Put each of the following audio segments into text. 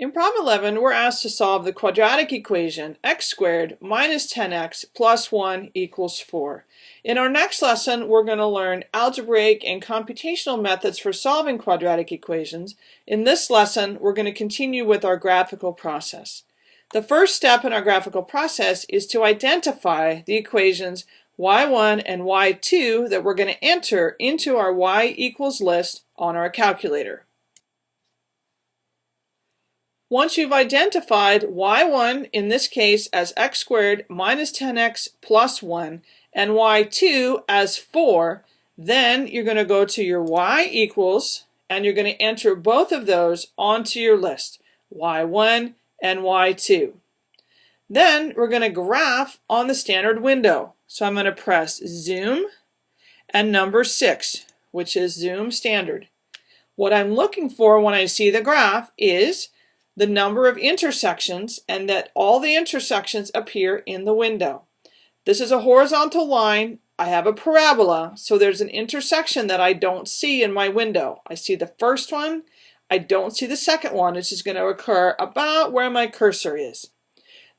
In problem 11, we're asked to solve the quadratic equation x squared minus 10x plus 1 equals 4. In our next lesson, we're going to learn algebraic and computational methods for solving quadratic equations. In this lesson, we're going to continue with our graphical process. The first step in our graphical process is to identify the equations y1 and y2 that we're going to enter into our y equals list on our calculator. Once you've identified y1, in this case as x squared minus 10x plus 1, and y2 as 4, then you're going to go to your y equals, and you're going to enter both of those onto your list, y1 and y2. Then we're going to graph on the standard window. So I'm going to press zoom and number 6, which is zoom standard. What I'm looking for when I see the graph is the number of intersections and that all the intersections appear in the window. This is a horizontal line. I have a parabola, so there's an intersection that I don't see in my window. I see the first one. I don't see the second one, which is going to occur about where my cursor is.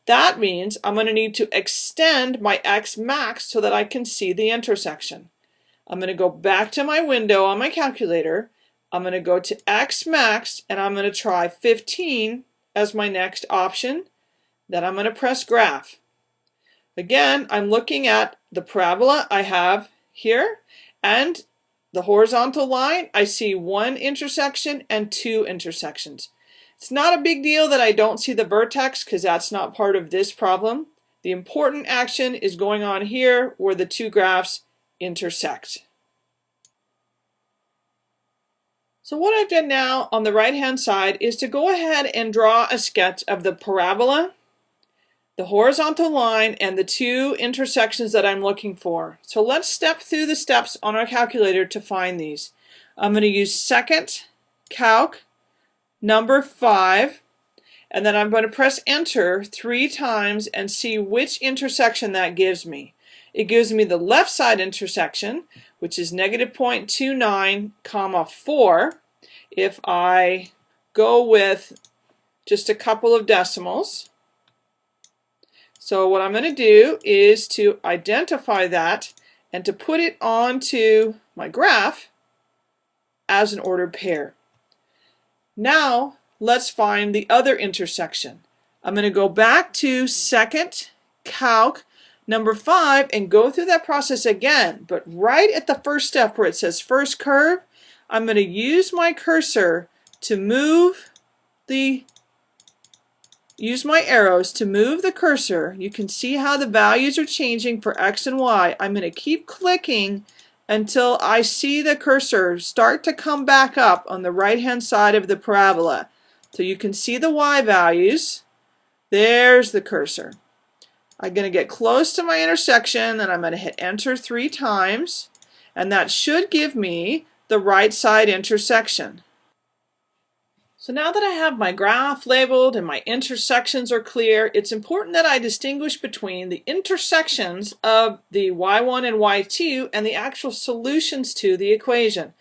That means I'm going to need to extend my X max so that I can see the intersection. I'm going to go back to my window on my calculator I'm going to go to X max and I'm going to try 15 as my next option. Then I'm going to press graph. Again, I'm looking at the parabola I have here and the horizontal line. I see one intersection and two intersections. It's not a big deal that I don't see the vertex because that's not part of this problem. The important action is going on here where the two graphs intersect. So what I've done now on the right hand side is to go ahead and draw a sketch of the parabola, the horizontal line, and the two intersections that I'm looking for. So let's step through the steps on our calculator to find these. I'm going to use second calc number 5 and then I'm going to press enter three times and see which intersection that gives me. It gives me the left side intersection, which is negative 0.29 comma 4. If I go with just a couple of decimals, so what I'm going to do is to identify that and to put it onto my graph as an ordered pair. Now let's find the other intersection. I'm going to go back to second calc number five and go through that process again. But right at the first step where it says first curve, I'm going to use my cursor to move the use my arrows to move the cursor. You can see how the values are changing for X and Y. I'm going to keep clicking until I see the cursor start to come back up on the right hand side of the parabola. So you can see the Y values. There's the cursor. I'm going to get close to my intersection and I'm going to hit enter three times and that should give me the right side intersection. So now that I have my graph labeled and my intersections are clear, it's important that I distinguish between the intersections of the y1 and y2 and the actual solutions to the equation.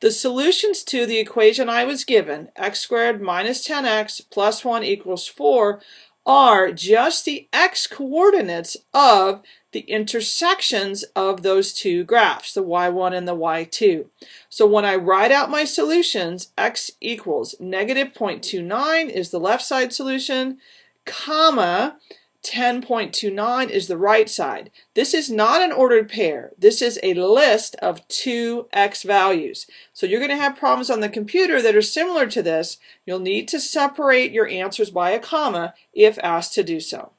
The solutions to the equation I was given, x squared minus 10x plus 1 equals 4, are just the x-coordinates of the intersections of those two graphs, the y1 and the y2. So when I write out my solutions, x equals negative 0.29 is the left side solution, comma, 10.29 is the right side. This is not an ordered pair. This is a list of two x values. So you're going to have problems on the computer that are similar to this. You'll need to separate your answers by a comma if asked to do so.